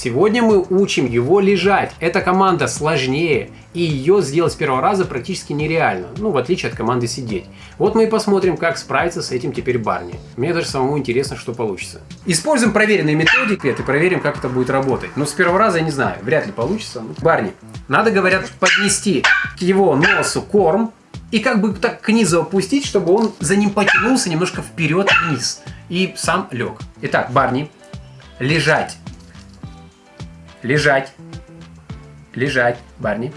Сегодня мы учим его лежать. Эта команда сложнее, и ее сделать с первого раза практически нереально, ну, в отличие от команды сидеть. Вот мы и посмотрим, как справиться с этим теперь Барни. Мне даже самому интересно, что получится. Используем проверенные методики, и проверим, как это будет работать. Но с первого раза я не знаю, вряд ли получится. Барни, надо, говорят, поднести к его носу корм, и как бы так к низу опустить, чтобы он за ним потянулся немножко вперед-вниз. И сам лег. Итак, Барни, лежать Лежать. Лежать, Барни.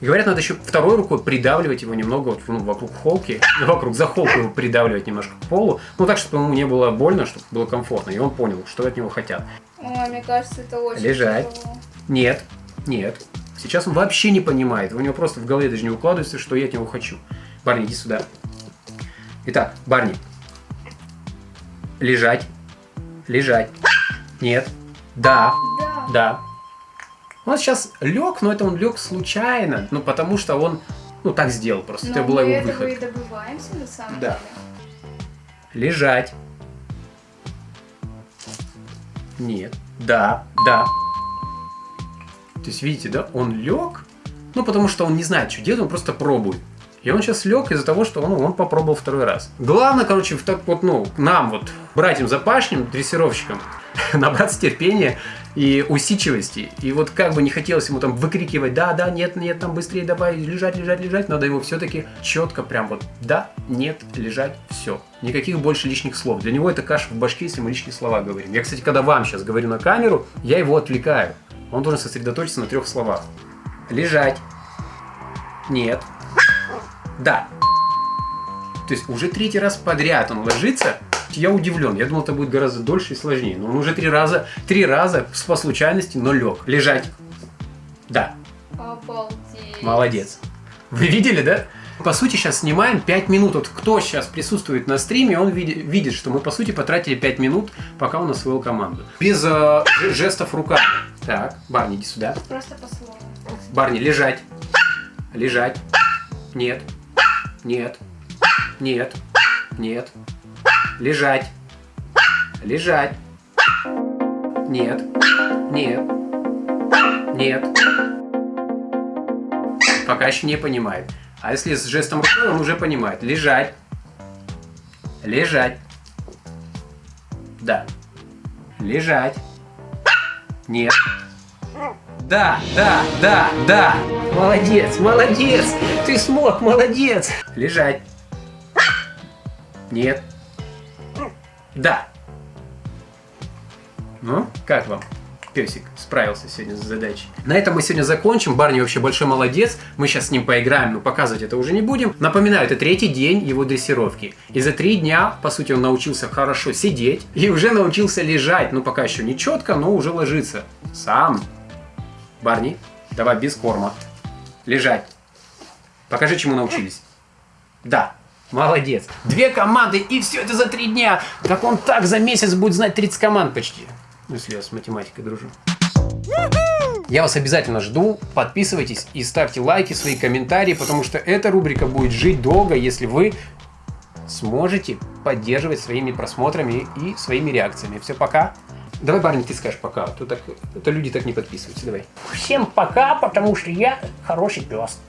Говорят, надо еще второй рукой придавливать его немного вот, ну, вокруг холки, вокруг за холку его придавливать немножко к полу, ну так, чтобы ему не было больно, чтобы было комфортно, и он понял, что от него хотят. Ой, мне кажется, это очень Лежать. тяжело. Нет, нет. Сейчас он вообще не понимает, у него просто в голове даже не укладывается, что я от него хочу. Барни, иди сюда. Итак, Барни. Лежать. Лежать. Нет. Да. Да. Он сейчас лег, но это он лег случайно, ну потому что он, ну так сделал просто, Но это была мы его этого и выход. добиваемся на самом Да. деле. Лежать. Нет. Да, да. То есть, видите, да, он лег, ну потому что он не знает, что делать, он просто пробует. И он сейчас лег из-за того, что он, он попробовал второй раз. Главное, короче, в так вот, ну, нам вот, братьям запашним, дрессировщикам, набраться терпения и усидчивости. И вот как бы не хотелось ему там выкрикивать, да, да, нет, нет, там быстрее давай, лежать, лежать, лежать, надо его все-таки четко прям вот, да, нет, лежать, все. Никаких больше лишних слов. Для него это каша в башке, если мы лишние слова говорим. Я, кстати, когда вам сейчас говорю на камеру, я его отвлекаю. Он должен сосредоточиться на трех словах. Лежать. Нет. Да. То есть уже третий раз подряд он ложится. Я удивлен. Я думал, это будет гораздо дольше и сложнее. Но он уже три раза, три раза по случайности, но лег. Лежать. Да. Обалдеть. Молодец. Вы видели, да? По сути, сейчас снимаем 5 минут. Вот кто сейчас присутствует на стриме, он види- видит, что мы, по сути, потратили 5 минут, пока он освоил команду. Без э, жестов руками. Так, Барни, иди сюда. Просто по слову. Барни, лежать. Лежать. Нет. Нет. Нет. Нет. Лежать. Лежать. Нет. Нет. Нет. Пока еще не понимает. А если с жестом рукой, он уже понимает. Лежать. Лежать. Да. Лежать. Нет. Да, да, да, да. Молодец, молодец. Ты смог, молодец. Лежать. Нет. Да. Ну, как вам? Песик справился сегодня с задачей. На этом мы сегодня закончим. Барни вообще большой молодец. Мы сейчас с ним поиграем, но показывать это уже не будем. Напоминаю, это третий день его дрессировки. И за три дня, по сути, он научился хорошо сидеть и уже научился лежать. Ну, пока еще не четко, но уже ложится. Сам. Барни, давай без корма. Лежать. Покажи, чему научились. Да. Молодец. Две команды и все это за три дня. Так он так за месяц будет знать 30 команд почти. Ну, если я с математикой дружу. Я вас обязательно жду. Подписывайтесь и ставьте лайки, свои комментарии, потому что эта рубрика будет жить долго, если вы сможете поддерживать своими просмотрами и своими реакциями. Все, пока. Давай, Барни, ты скажешь пока. а то так, это люди так не подписываются. Давай. Всем пока, потому что я хороший пес.